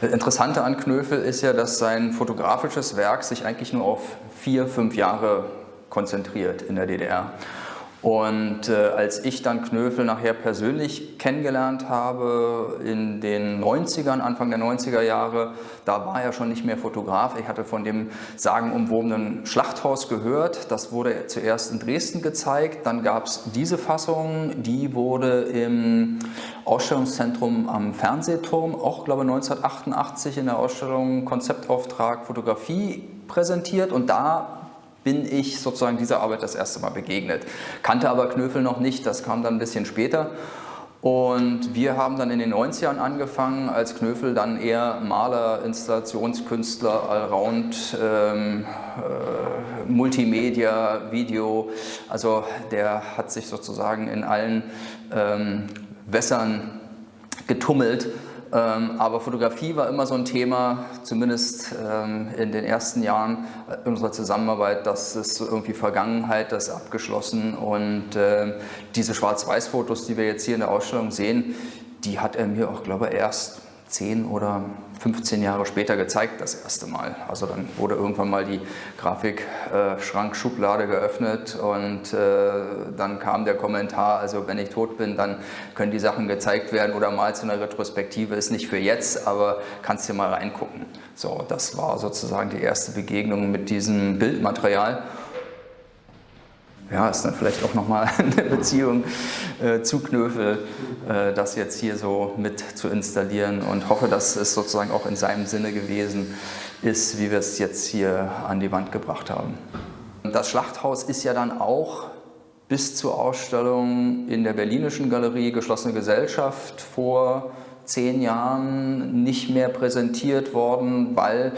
Das Interessante an Knöfel ist ja, dass sein fotografisches Werk sich eigentlich nur auf vier, fünf Jahre konzentriert in der DDR. Und äh, als ich dann Knöfel nachher persönlich kennengelernt habe in den 90ern, Anfang der 90er Jahre, da war er schon nicht mehr Fotograf. Ich hatte von dem sagenumwobenen Schlachthaus gehört. Das wurde zuerst in Dresden gezeigt. Dann gab es diese Fassung, die wurde im Ausstellungszentrum am Fernsehturm, auch glaube 1988 in der Ausstellung Konzeptauftrag Fotografie präsentiert. Und da bin ich sozusagen dieser Arbeit das erste Mal begegnet. Kannte aber Knöfel noch nicht, das kam dann ein bisschen später. Und wir haben dann in den 90ern angefangen, als Knöfel dann eher Maler, Installationskünstler, Allround, ähm, äh, Multimedia, Video. Also der hat sich sozusagen in allen ähm, Wässern getummelt aber Fotografie war immer so ein Thema, zumindest ähm, in den ersten Jahren unserer Zusammenarbeit, das ist irgendwie Vergangenheit, das ist abgeschlossen. Und ähm, diese Schwarz-Weiß-Fotos, die wir jetzt hier in der Ausstellung sehen, die hat er mir auch, glaube ich, erst 10 oder 15 Jahre später gezeigt, das erste Mal. Also dann wurde irgendwann mal die Grafikschrankschublade geöffnet und äh, dann kam der Kommentar, also wenn ich tot bin, dann können die Sachen gezeigt werden oder mal zu einer Retrospektive, ist nicht für jetzt, aber kannst dir mal reingucken. So, das war sozusagen die erste Begegnung mit diesem Bildmaterial ja, ist dann vielleicht auch nochmal eine Beziehung äh, zu Knöfel, äh, das jetzt hier so mit zu installieren und hoffe, dass es sozusagen auch in seinem Sinne gewesen ist, wie wir es jetzt hier an die Wand gebracht haben. Das Schlachthaus ist ja dann auch bis zur Ausstellung in der Berlinischen Galerie Geschlossene Gesellschaft vor zehn Jahren nicht mehr präsentiert worden, weil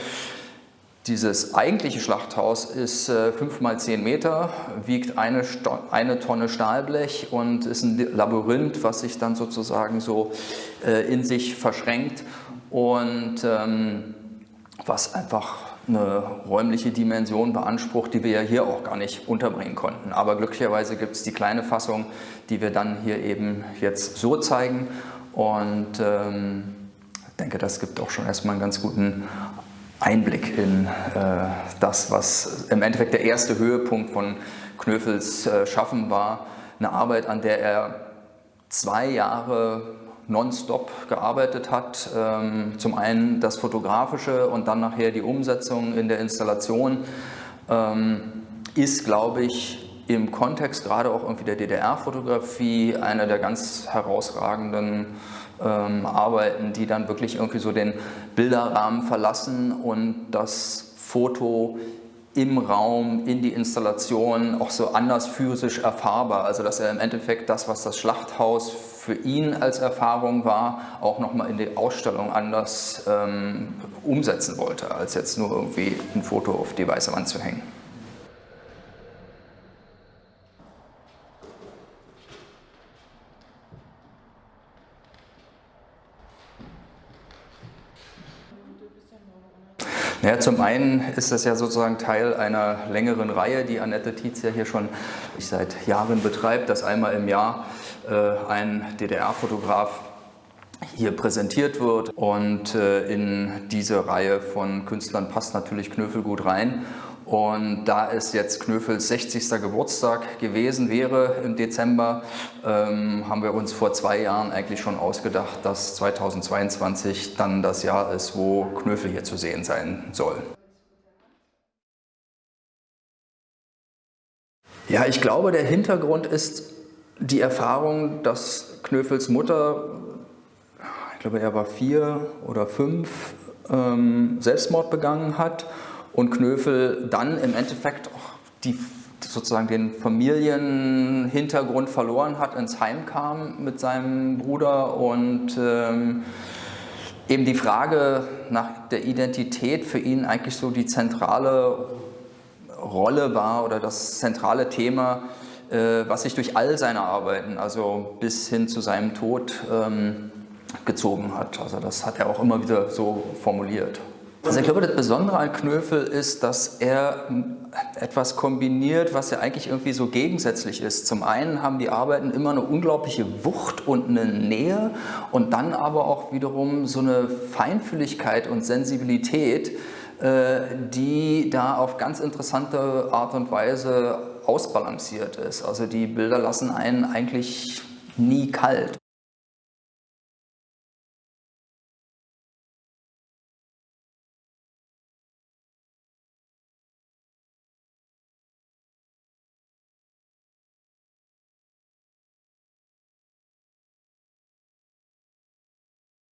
dieses eigentliche Schlachthaus ist äh, 5 mal 10 Meter, wiegt eine, eine, Tonne Stahlblech und ist ein Labyrinth, was sich dann sozusagen so äh, in sich verschränkt und ähm, was einfach eine räumliche Dimension beansprucht, die wir ja hier auch gar nicht unterbringen konnten. Aber glücklicherweise gibt es die kleine Fassung, die wir dann hier eben jetzt so zeigen und ähm, ich denke, das gibt auch schon erstmal einen ganz guten Einblick in äh, das, was im Endeffekt der erste Höhepunkt von Knöfels äh, Schaffen war. Eine Arbeit, an der er zwei Jahre nonstop gearbeitet hat. Ähm, zum einen das Fotografische und dann nachher die Umsetzung in der Installation ähm, ist, glaube ich, im Kontext gerade auch irgendwie der DDR-Fotografie einer der ganz herausragenden ähm, Arbeiten, die dann wirklich irgendwie so den Bilderrahmen verlassen und das Foto im Raum, in die Installation auch so anders physisch erfahrbar. Also dass er im Endeffekt das, was das Schlachthaus für ihn als Erfahrung war, auch nochmal in die Ausstellung anders ähm, umsetzen wollte, als jetzt nur irgendwie ein Foto auf die weiße Wand zu hängen. Naja, zum einen ist das ja sozusagen Teil einer längeren Reihe, die Annette Tietz ja hier schon seit Jahren betreibt, dass einmal im Jahr äh, ein DDR-Fotograf hier präsentiert wird. Und äh, in diese Reihe von Künstlern passt natürlich Knöfel gut rein und da es jetzt Knöfels 60. Geburtstag gewesen wäre im Dezember, ähm, haben wir uns vor zwei Jahren eigentlich schon ausgedacht, dass 2022 dann das Jahr ist, wo Knöfel hier zu sehen sein soll. Ja, ich glaube, der Hintergrund ist die Erfahrung, dass Knöfels Mutter, ich glaube, er war vier oder fünf, ähm, Selbstmord begangen hat und Knöfel dann im Endeffekt auch die, sozusagen den Familienhintergrund verloren hat, ins Heim kam mit seinem Bruder und ähm, eben die Frage nach der Identität für ihn eigentlich so die zentrale Rolle war oder das zentrale Thema, äh, was sich durch all seine Arbeiten, also bis hin zu seinem Tod, ähm, gezogen hat. Also das hat er auch immer wieder so formuliert. Also ich glaube, das Besondere an Knöfel ist, dass er etwas kombiniert, was ja eigentlich irgendwie so gegensätzlich ist. Zum einen haben die Arbeiten immer eine unglaubliche Wucht und eine Nähe und dann aber auch wiederum so eine Feinfühligkeit und Sensibilität, äh, die da auf ganz interessante Art und Weise ausbalanciert ist. Also die Bilder lassen einen eigentlich nie kalt.